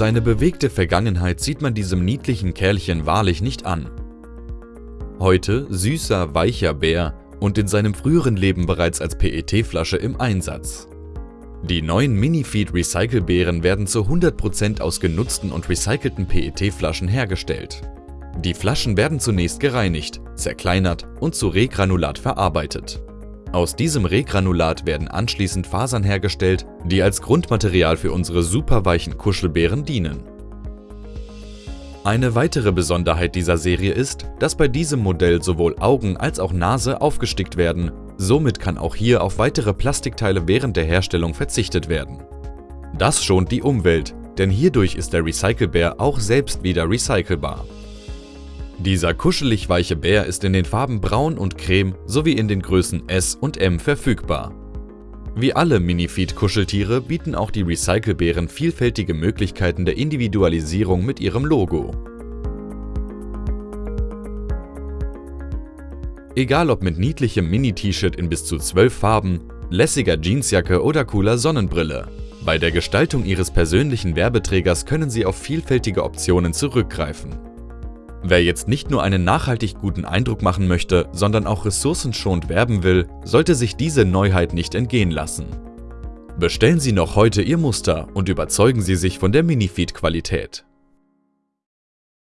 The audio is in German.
Seine bewegte Vergangenheit sieht man diesem niedlichen Kerlchen wahrlich nicht an. Heute süßer, weicher Bär und in seinem früheren Leben bereits als PET-Flasche im Einsatz. Die neuen Minifeed Recycle-Beeren werden zu 100% aus genutzten und recycelten PET-Flaschen hergestellt. Die Flaschen werden zunächst gereinigt, zerkleinert und zu Regranulat verarbeitet. Aus diesem Regranulat werden anschließend Fasern hergestellt, die als Grundmaterial für unsere superweichen Kuschelbeeren dienen. Eine weitere Besonderheit dieser Serie ist, dass bei diesem Modell sowohl Augen als auch Nase aufgestickt werden, somit kann auch hier auf weitere Plastikteile während der Herstellung verzichtet werden. Das schont die Umwelt, denn hierdurch ist der Recycle-Bär auch selbst wieder recycelbar. Dieser kuschelig weiche Bär ist in den Farben Braun und Creme sowie in den Größen S und M verfügbar. Wie alle Minifeed-Kuscheltiere bieten auch die Recycle-Bären vielfältige Möglichkeiten der Individualisierung mit ihrem Logo. Egal ob mit niedlichem Mini-T-Shirt in bis zu 12 Farben, lässiger Jeansjacke oder cooler Sonnenbrille. Bei der Gestaltung Ihres persönlichen Werbeträgers können Sie auf vielfältige Optionen zurückgreifen. Wer jetzt nicht nur einen nachhaltig guten Eindruck machen möchte, sondern auch ressourcenschonend werben will, sollte sich diese Neuheit nicht entgehen lassen. Bestellen Sie noch heute Ihr Muster und überzeugen Sie sich von der Minifeed-Qualität.